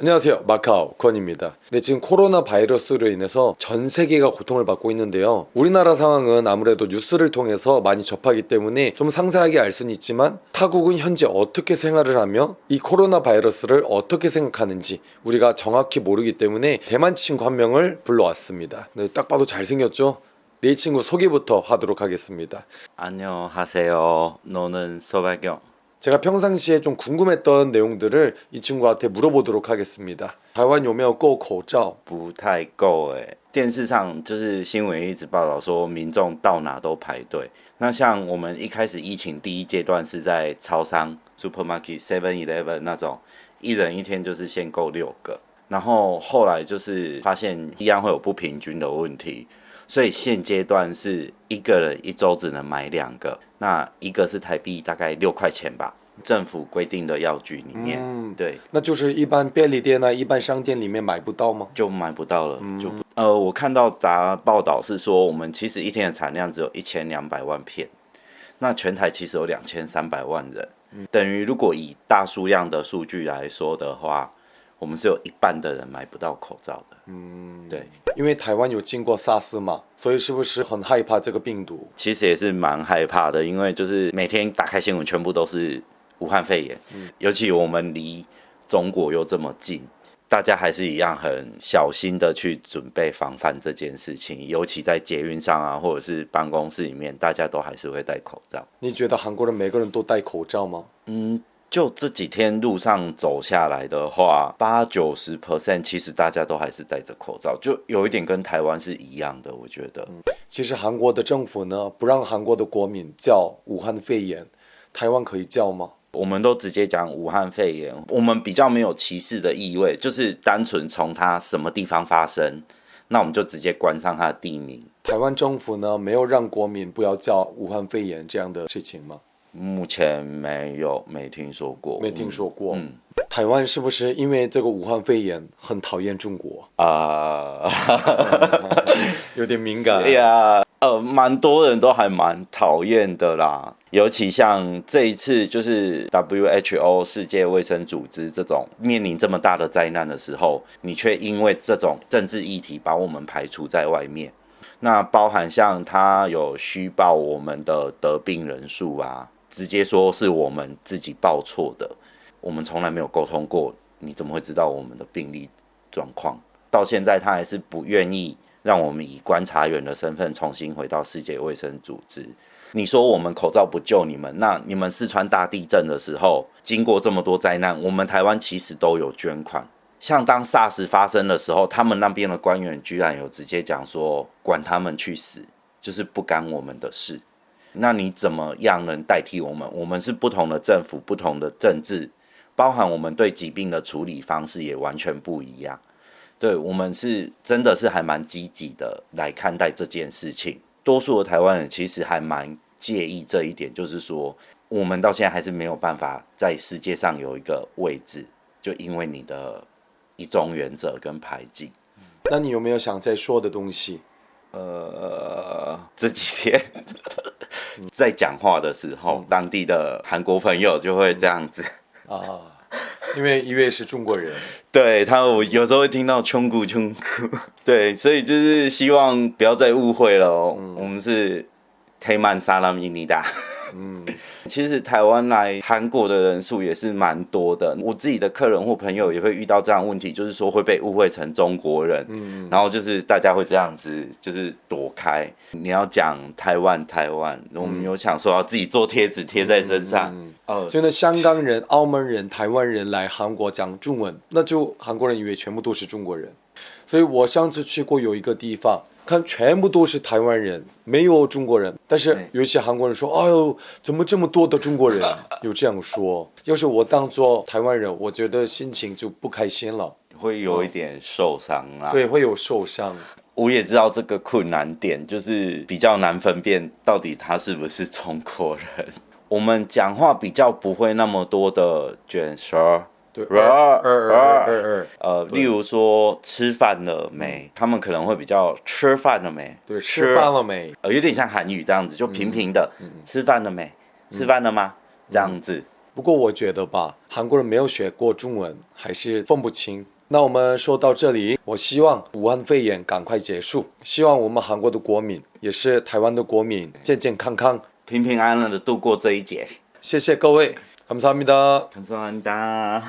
안녕하세요. 마카오 권입니다. 네, 지금 코로나 바이러스로 인해서 전 세계가 고통을 받고 있는데요. 우리나라 상황은 아무래도 뉴스를 통해서 많이 접하기 때문에 좀 상세하게 알 수는 있지만 타국은 현재 어떻게 생활을 하며 이 코로나 바이러스를 어떻게 생각하는지 우리가 정확히 모르기 때문에 대만 친구 한 명을 불러왔습니다. 네, 딱 봐도 잘생겼죠? 네 친구 소개부터 하도록 하겠습니다. 안녕하세요. 너는 소박영. 제가 평상시에 좀 궁금했던 내용들을 이 친구한테 물어보도록 하겠습니다. 台湾有没有购口罩?不太够哎，电视上就是新闻一直报道说民众到哪都排队。那像我们一开始疫情第一阶段是在超商 （supermarket、Seven Eleven） 那种，一人一天就是限购六个。然后后来就是发现一样会有不平均的问题， 所以现阶段是一个人一周只能买两个，那一个是台币大概六块钱吧，政府规定的药局里面，嗯对，那就是一般便利店啊、一般商店里面买不到吗？就买不到了，就呃，我看到杂报道是说，我们其实一天的产量只有一千两百万片，那全台其实有两千三百万人，等于如果以大数量的数据来说的话，我们是有一半的人买不到口罩的，嗯，对，因为台湾有经过 SARS 嘛，所以是不是很害怕这个病毒？其实也是蛮害怕的，因为就是每天打开新闻，全部都是武汉肺炎，尤其我们离中国又这么近，大家还是一样很小心的去准备防范这件事情，尤其在捷运上啊，或者是办公室里面，大家都还是会戴口罩。你觉得韩国人每个人都戴口罩吗？嗯，就这几天路上走下来的话，八九十 percent 其实大家都还是戴着口罩，就有一点跟台湾是一样的，我觉得。其实韩国的政府呢，不让韩国的国民叫武汉肺炎，台湾可以叫吗？我们都直接讲武汉肺炎，我们比较没有歧视的意味，就是单纯从它什么地方发生，那我们就直接关上它的地名。台湾政府呢，没有让国民不要叫武汉肺炎这样的事情吗？目前没有，没听说过，没听说过。嗯台湾是不是因为这个武汉肺炎很讨厌中国？啊，有点敏感。哎呀，呃，蛮多人都还蛮讨厌的啦。尤其像这一次，就是 WHO 世界卫生组织这种面临这么大的灾难的时候，你却因为这种政治议题把我们排除在外面。那包含像他有虚报我们的得病人数啊，直接说是我们自己报错的，我们从来没有沟通过，你怎么会知道我们的病例状况？到现在他还是不愿意让我们以观察员的身份重新回到世界卫生组织。你说我们口罩不救你们，那你们四川大地震的时候，经过这么多灾难，我们台湾其实都有捐款。像当 SARS 发生的时候，他们那边的官员居然有直接讲说，管他们去死，就是不干我们的事。那你怎么样能代替我们？我们是不同的政府，不同的政治，包含我们对疾病的处理方式也完全不一样。对我们是真的是还蛮积极的来看待这件事情。多数的台湾人其实还蛮介意这一点，就是说我们到现在还是没有办法在世界上有一个位置，就因为你的一中原则跟排挤。那你有没有想再说的东西？呃，这几天在讲话的时候，当地的韩国朋友就会这样子。啊，因为一位是中国人，对他，我有时候会听到“穷古穷古”，对，所以就是希望不要再误会了哦。我们是泰曼萨拉米尼达。嗯，其实台湾来韩国的人数也是蛮多的，我自己的客人或朋友也会遇到这样的问题，就是说会被误会成中国人，嗯。然后就是大家会这样子，就是躲开。你要讲台湾，台湾，我们有想说要自己做贴纸贴在身上，嗯。哦，所以呢，香港人、澳门人、台湾人来韩国讲中文，那就韩国人以为全部都是中国人。所以我上次去过有一个地方，看全部都是台湾人，没有中国人。但是有一些韩国人说：“哎呦，怎么这么多的中国人？” 有这样说。要是我当做台湾人，我觉得心情就不开心了，会有一点受伤啊。对，会有受伤。我也知道这个困难点，就是比较难分辨到底他是不是中国人。我们讲话比较不会那么多的卷舌，对，呃，例如说吃饭了没，他们可能会比较吃饭了没，对，吃饭了没？呃，有点像韩语这样子，就平平的，吃饭了没，吃饭了吗？这样子，不过我觉得吧，韩国人没有学过中文，还是分不清。那我们说到这里，我希望武汉肺炎赶快结束，希望我们韩国的国民，也是台湾的国民健健康康。平平安安的度过这一劫。谢谢各位， 감사합니다。 감사합니다